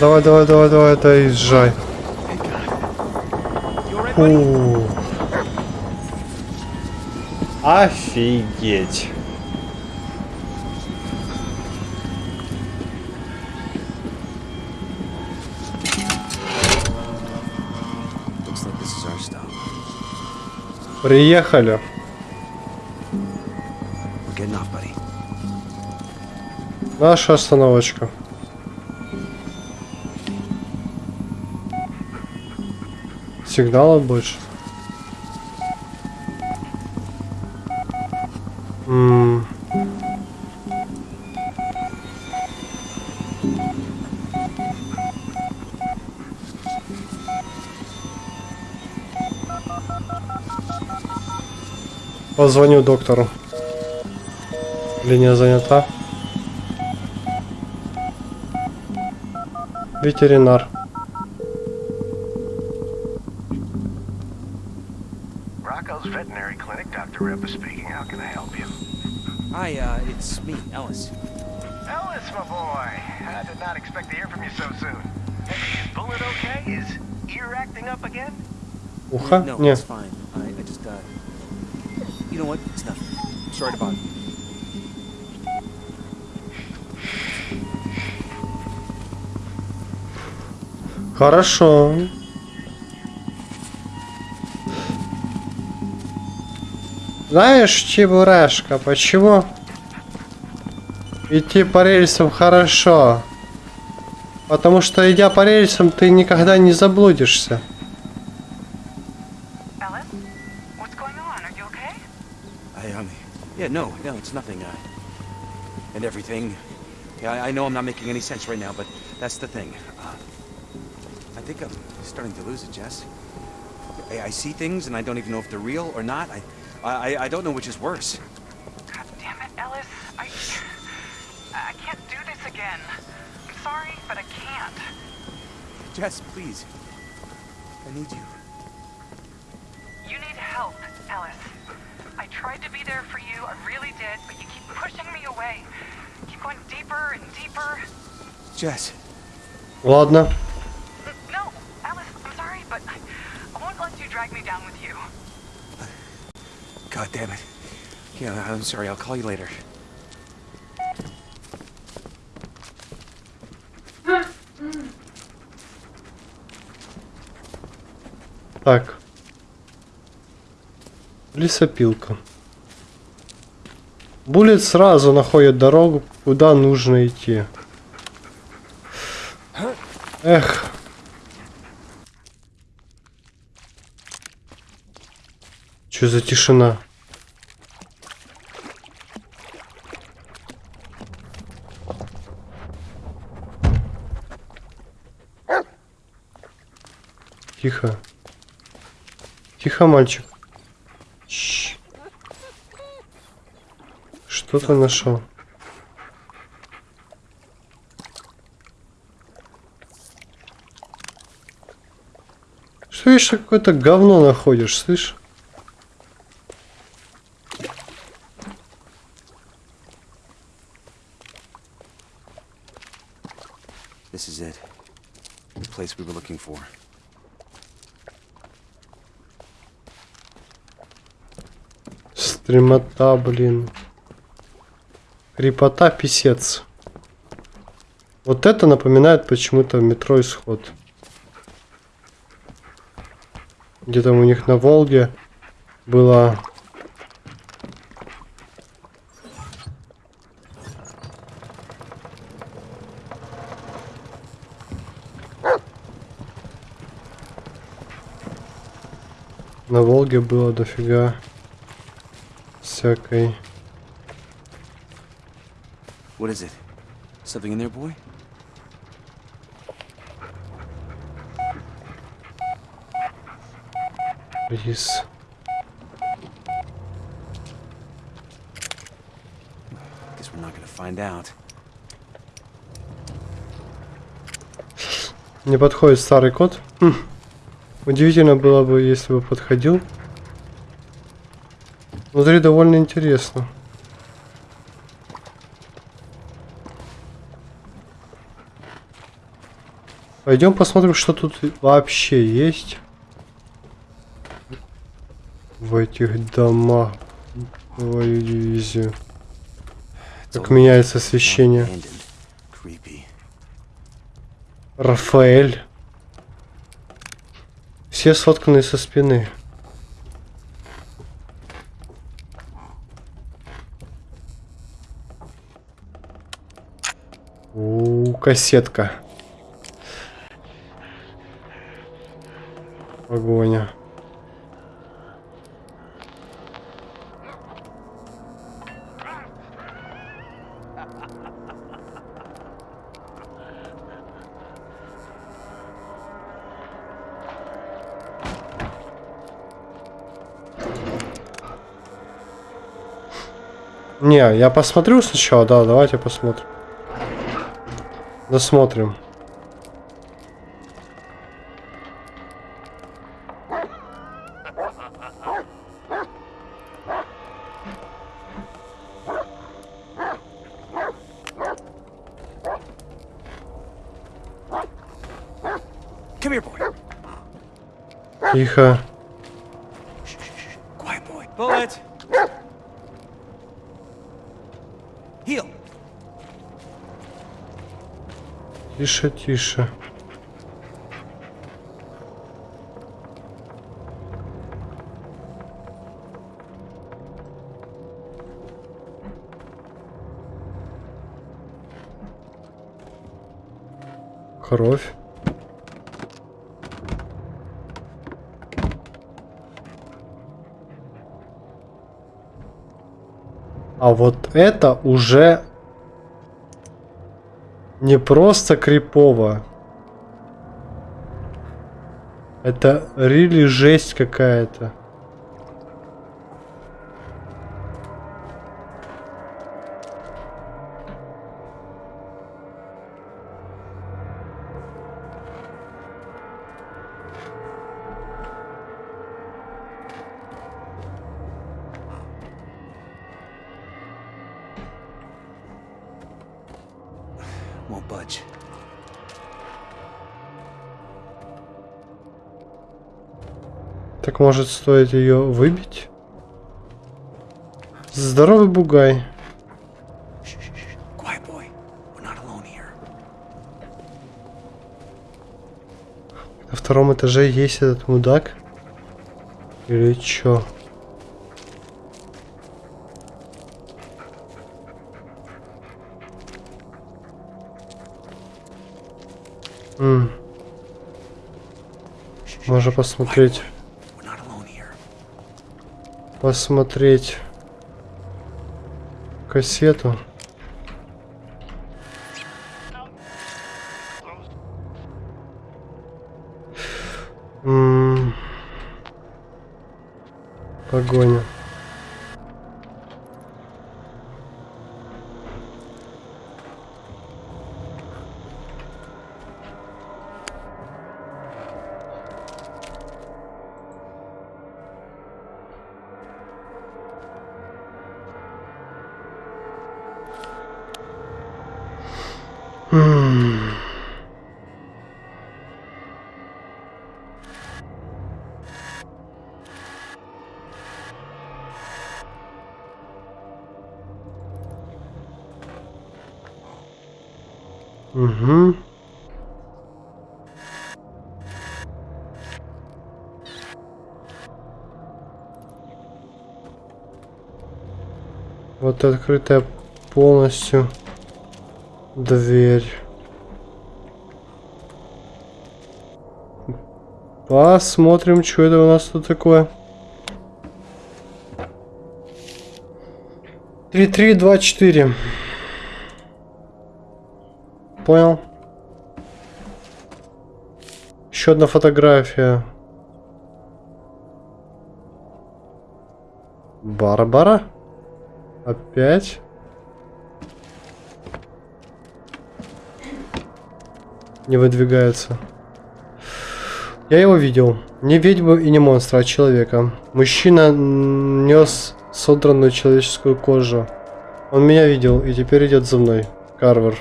Давай, давай, давай, давай, доезжай. Alright, buddy? У. Офигеть. Приехали. Наша остановочка. Сигнала больше. Позвоню доктору. Линия занята. Ветеринар. Rocco's Veterinary Clinic, Dr. Rippa speaking. How can I help you? Hi, uh, it's me, Ellis. Ellis, my boy. I did not expect to hear from you so soon. Hey, is Bullet okay? Is ear acting up again? Ухо? No, Нет. it's fine. I, I just, uh... You know what? It's nothing. Sorry to bother Хорошо. Знаешь, Чебурашка, почему идти по рельсам хорошо? Потому что, идя по рельсам, ты никогда не заблудишься. I, um... Yeah, no, no, it's nothing, uh... And everything... Yeah, I, I know I'm not making any sense right now, but that's the thing. Uh, I think I'm starting to lose it, Jess. I, I see things, and I don't even know if they're real or not. I, I, I don't know which is worse. God damn it, Ellis. I... I can't do this again. I'm sorry, but I can't. Jess, please. I need you. You need help, Ellis. I tried to be there for you, I really did, but you keep pushing me away. Keep going deeper and deeper. Jess. Ладно. But I, won't let you drag me down with you. God damn it. Yeah, I'm sorry. I'll call you later. Так. Лесопилка. Буллет сразу находит дорогу, куда нужно идти. Эх. Что за тишина? Тихо. Тихо, мальчик. Что ты нашел? Что еще какое-то говно находишь, слышь? This is it. The place we were looking for. Стремота, блин. Крепота, писец. Вот это напоминает почему-то метро исход. Где там у них на Волге было... Волге было дофига всякой... What is it? Something in there, boy? Рис. Guess we're not gonna find out. Не подходит старый код. Хм. Удивительно было бы, если бы подходил. Внутри довольно интересно. Пойдем посмотрим, что тут вообще есть. В этих домах. Твою дивизию. Как меняется освещение. Рафаэль. Все сотканы со спины. Кассетка. Погоня. Не, я посмотрю сначала, да, давайте посмотрим. Досмотрим. Тихо. Тише, тише. Кровь. А вот это уже не просто крипово. Это рили жесть какая-то. Won't budge. Так может стоит ее выбить? Здоровый бугай. На втором этаже есть этот мудак? Или чё? Можно посмотреть. Посмотреть кассету. Погоня. Угу. Вот открытая полностью дверь. Посмотрим, что это у нас тут такое. Три, три, два, четыре. Понял. Еще одна фотография. Барбара? Опять? Не выдвигается. Я его видел. Не ведьму и не монстра, а человека. Мужчина нес содранную человеческую кожу. Он меня видел и теперь идет за мной. Карвер.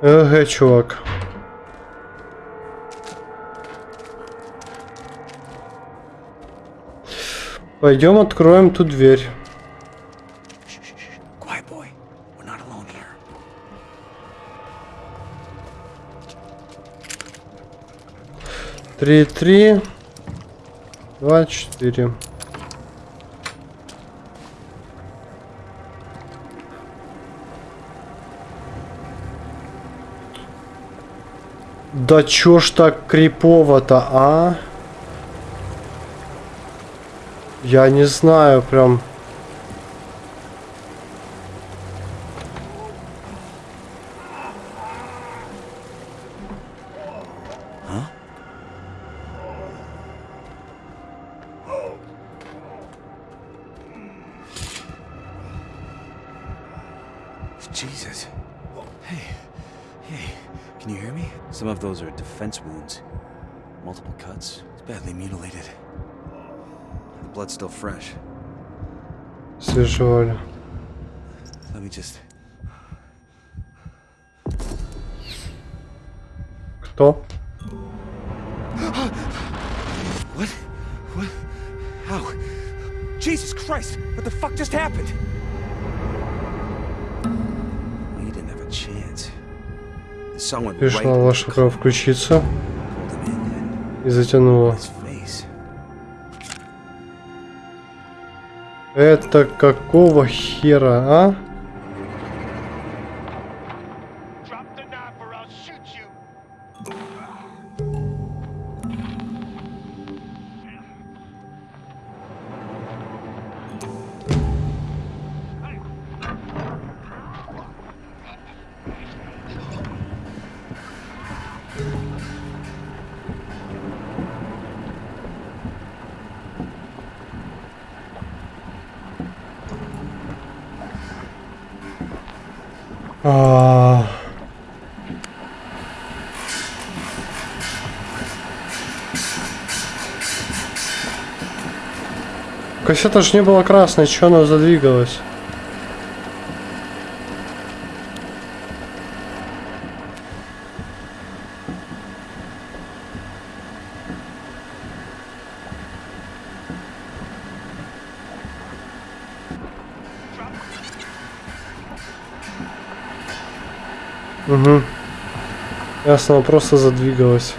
Ага, чувак. Пойдем откроем ту дверь. Три, три, два, четыре. Да чё ж так крипово-то, а? Я не знаю, прям... Just. Кто? What? What? How? Jesus Christ! What the fuck just happened? You didn't have a chance. Right Пришла ваша пора включиться и затянула. Это какого хера, а? А. Кассета ж не была красной, что она задвигалась? Угу. Ясно, она просто задвигалась.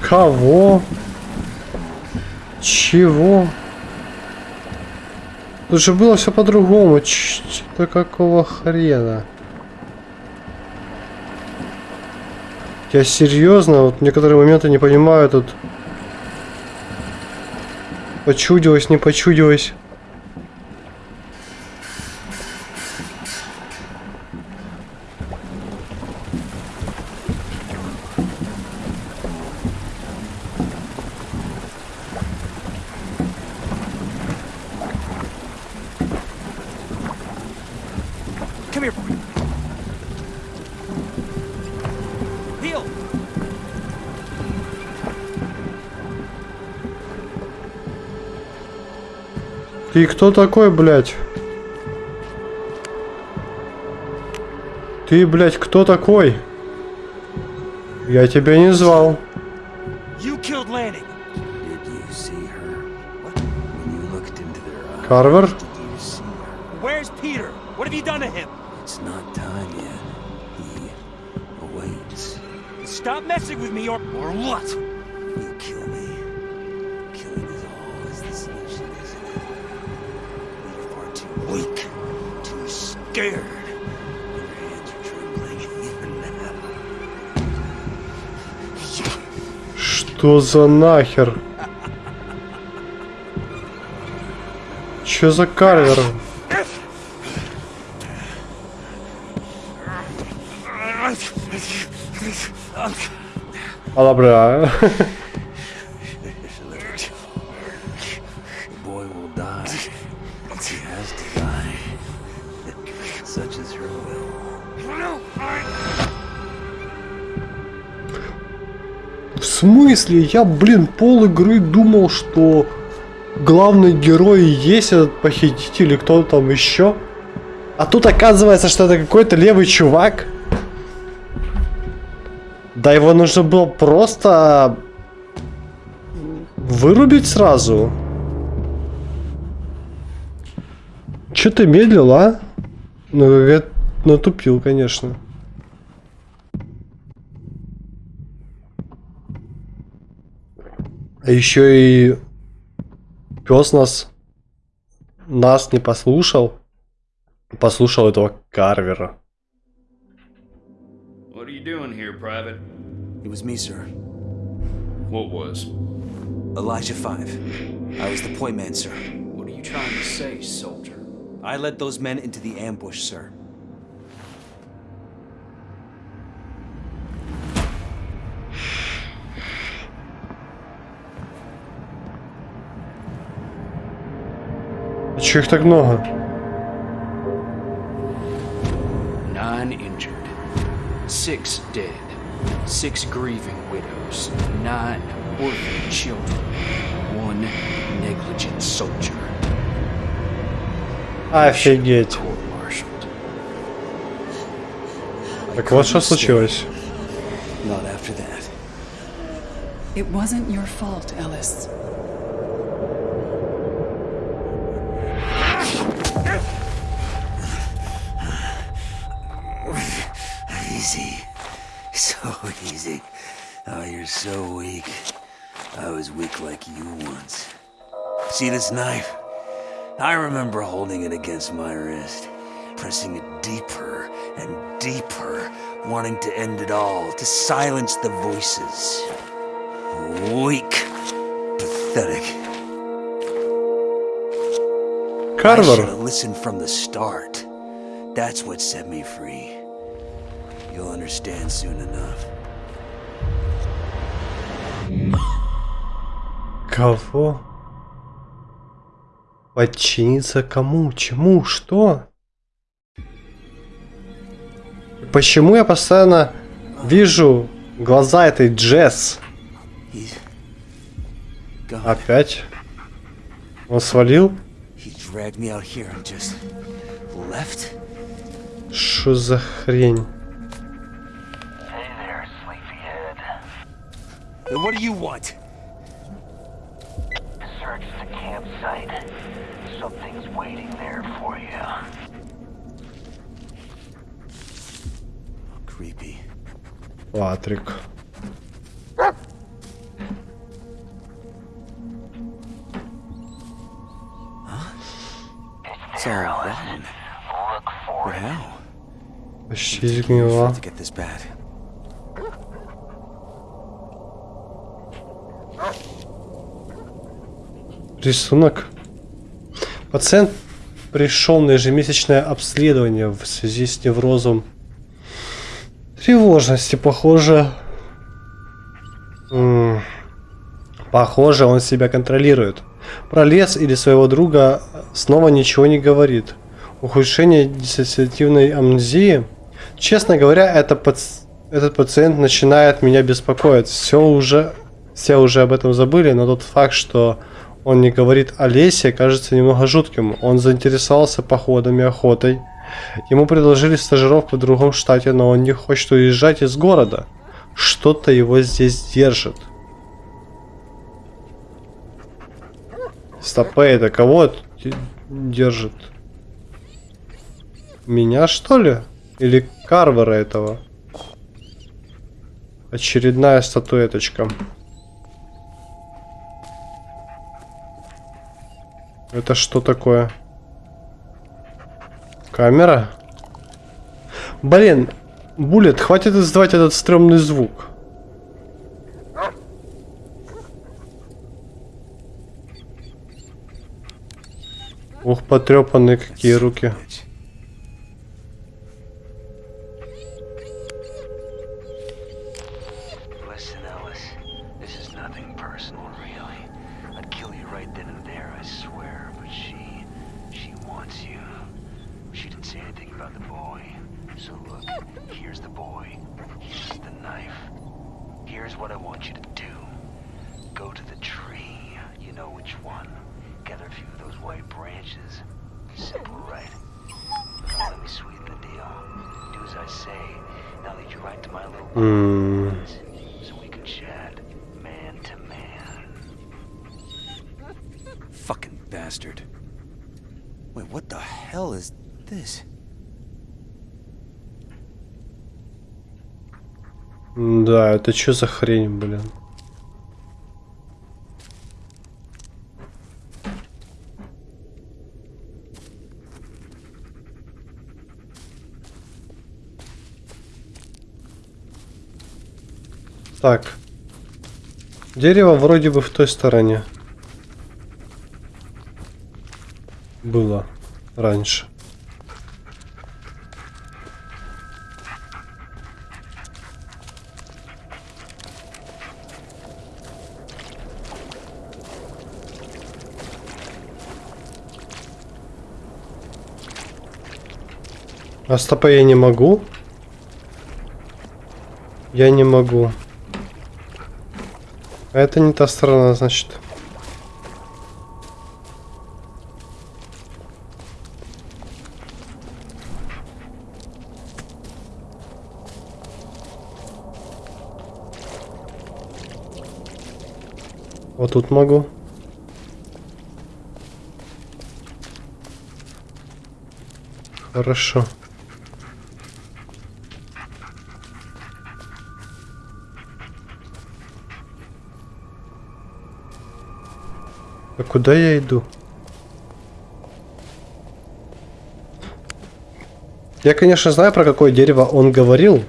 Кого? Чего? Тут же было все по-другому. Что какого хрена? Я серьезно, вот некоторые моменты не понимаю тут. Почудилось, не почудилось. Ты кто такой, блядь? Ты, блядь, кто такой? Я тебя не звал. You killed Lanning. Did you see her? What? Now. Что за нахер? Чё за карвер? Алабра. The смысле? Я, блин, пол игры думал, что главный герой есть этот похититель и кто там еще. А тут оказывается, что это какой-то левый чувак. Да его нужно было просто вырубить сразу. Че ты медлил, а? Ну, я натупил, конечно. А еще и пес нас нас не послушал. Послушал этого Карвера. What are you doing here, Private? It was me, sir. What was? Elijah 5. I was the point man, sir. What are you trying to say, soldier? I led those men into the ambush, sir. А че их так много? Nine injured, six dead, six grieving widows, nine orphan children, one negligent soldier. Офигеть. Court-martialed. Так вот что случилось. Not after that. It wasn't your fault, Ellis. so weak. I was weak like you once. See this knife? I remember holding it against my wrist, pressing it deeper and deeper, wanting to end it all, to silence the voices. Weak, pathetic. Carver. I should have listened from the start. That's what set me free. You'll understand soon enough. Кого? Подчиниться кому? Чему? Что? Почему я постоянно вижу глаза этой Джесс? Опять? Он свалил? Что за хрень? What do you want? Search the campsite. Something's waiting there for you. Creepy. Патрик. It's all rotten. Look for But it. how? Почти For сгнила. it to get this bad. Рисунок. Пациент пришел на ежемесячное обследование в связи с неврозом тревожности. Похоже... м, Похоже, он себя контролирует. Про лес или своего друга снова ничего не говорит. Ухудшение диссоциативной амнезии. Честно говоря, это паци- этот пациент начинает меня беспокоить. Все уже, все уже об этом забыли, но тот факт, что он не говорит о лесе, кажется немного жутким. Он заинтересовался походами, охотой. Ему предложили стажировку в другом штате, но он не хочет уезжать из города. Что-то его здесь держит. Стопэ, это кого держит? Меня что ли? Или Карвера этого? Очередная статуэточка. Это что такое? Камера? Блин, Буллет, хватит издавать этот стрёмный звук. Ух, потрепанные какие руки. Really. I'd kill you right then and there, I swear. But she... she wants you. She didn't say anything about the boy. So look, here's the boy. Here's the knife. Here's what I want you to do. Go to the tree. You know which one. Gather a few of those white branches. Simple, right? Now let me sweeten the deal. Do as I say. Now lead you right to my little hmm. М, so we can chat man to man. Fucking bastard. Wait, what the hell is this? Да, это что за хрень, блин? Так. Дерево вроде бы в той стороне. Было раньше. А стопа я не могу? Я не могу. А это не та сторона, значит. Тут могу. Хорошо. А куда я иду? Я, конечно, знаю, про какое дерево он говорил.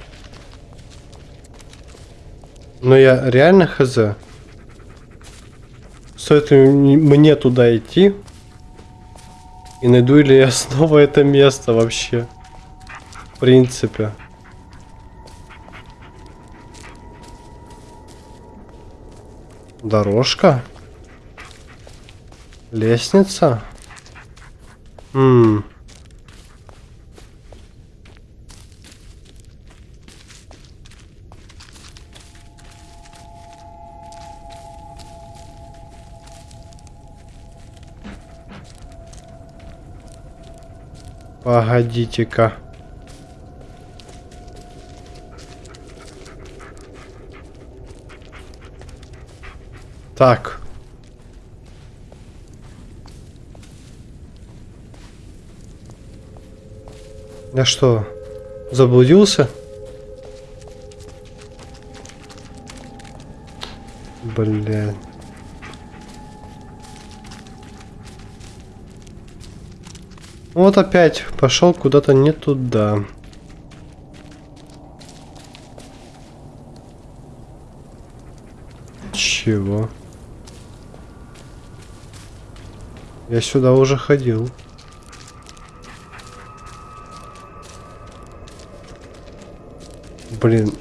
Но я реально хз. Ли мне туда идти? И найду ли я снова это место вообще? В принципе. Дорожка? Лестница? Ммм. Погодите-ка. Так. Я что, заблудился? Блин. Вот опять пошел куда-то не туда. Чего? Я сюда уже ходил. Блин.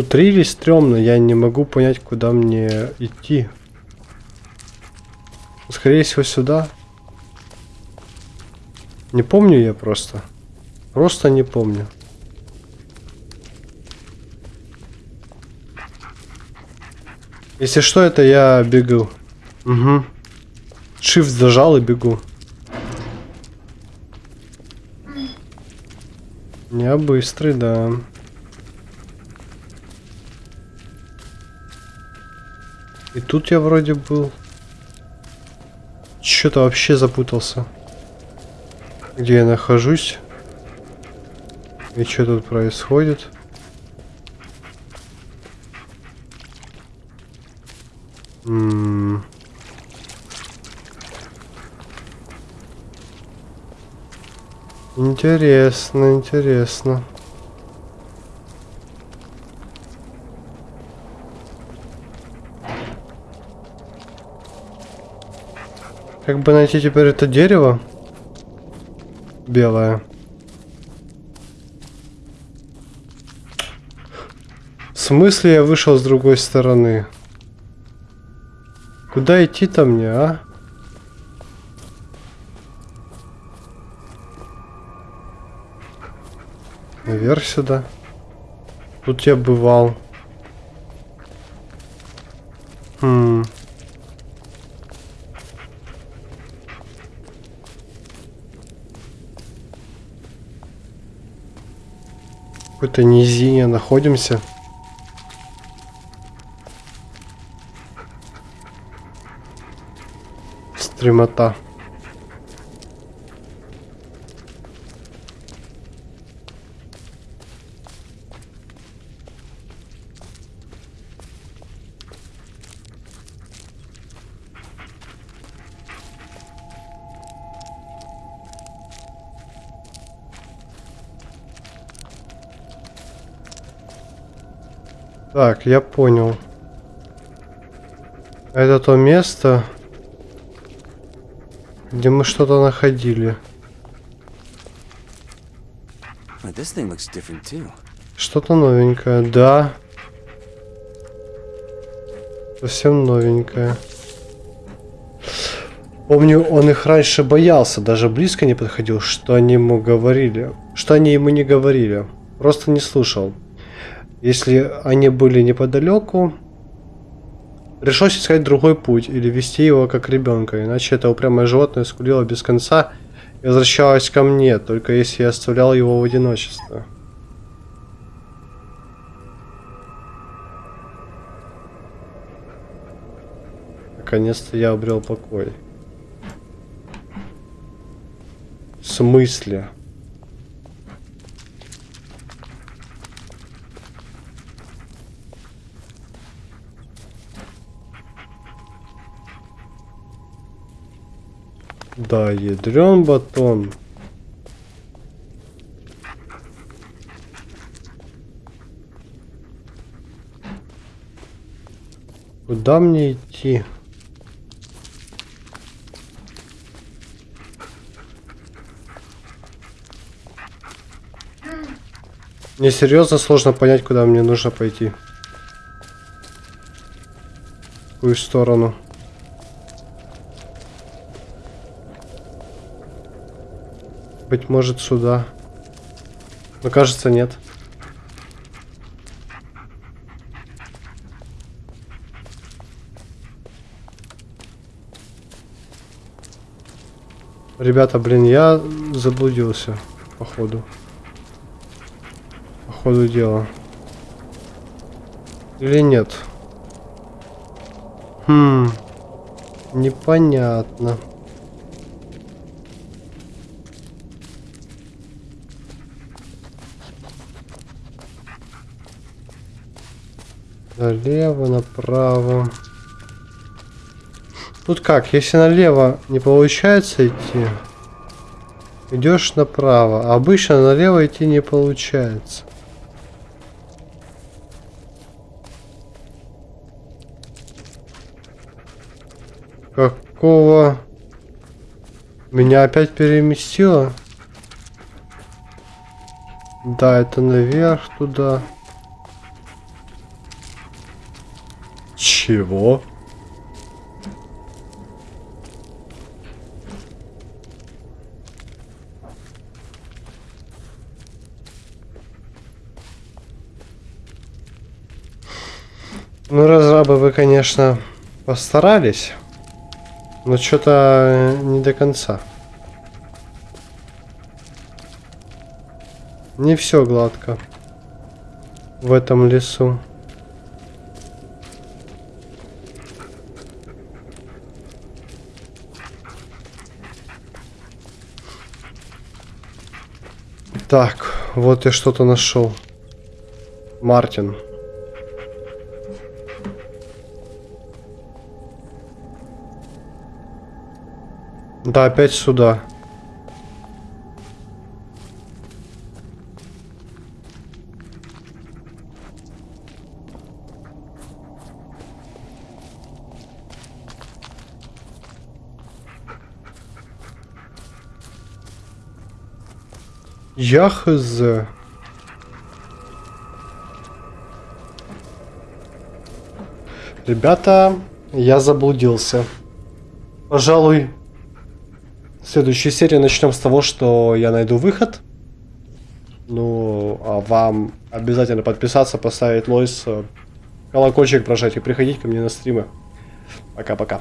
Тут рили стрёмно, я не могу понять, куда мне идти. Скорее всего, сюда. Не помню я просто. Просто не помню. Если что, это я бегу. Угу. Shift зажал и бегу. Я быстрый, да. И тут я вроде был. Что-то вообще запутался. Где я нахожусь? И что тут происходит? М Интересно, интересно. Как бы найти теперь это дерево? Белое. В смысле я вышел с другой стороны? Куда идти-то мне, а? Наверх сюда. Тут я бывал. Какой-то низине находимся. Стремота. Так, я понял. Это то место, где мы что-то находили. Что-то новенькое, да. Совсем новенькое. Помню, он их раньше боялся, даже близко не подходил, что они ему говорили. Что они ему не говорили. Просто не слушал. Если они были неподалеку, пришлось искать другой путь или вести его как ребенка, иначе это упрямое животное скулило без конца и возвращалось ко мне, только если я оставлял его в одиночестве. Наконец-то я обрел покой. В смысле? Да, ядрен батон. Куда мне идти? Мне серьезно сложно понять, куда мне нужно пойти. В какую сторону? Быть может сюда. Но кажется нет. Ребята, блин, я заблудился, походу. По ходу дела. Или нет? Хм. Непонятно. Налево, направо. Тут как, если налево не получается идти, идешь направо. Обычно налево идти не получается. Какого? Меня опять переместило? Да, это наверх туда. Чего? Ну, разрабы вы, конечно, постарались, но что-то не до конца. Не все гладко в этом лесу. Так, вот я что-то нашел. Мартин. Да, опять сюда. Я хз. Ребята, я заблудился. Пожалуй, в следующей серии начнем с того, что я найду выход. Ну, а вам обязательно подписаться, поставить лойс, э, колокольчик прожать и приходить ко мне на стримы. Пока-пока.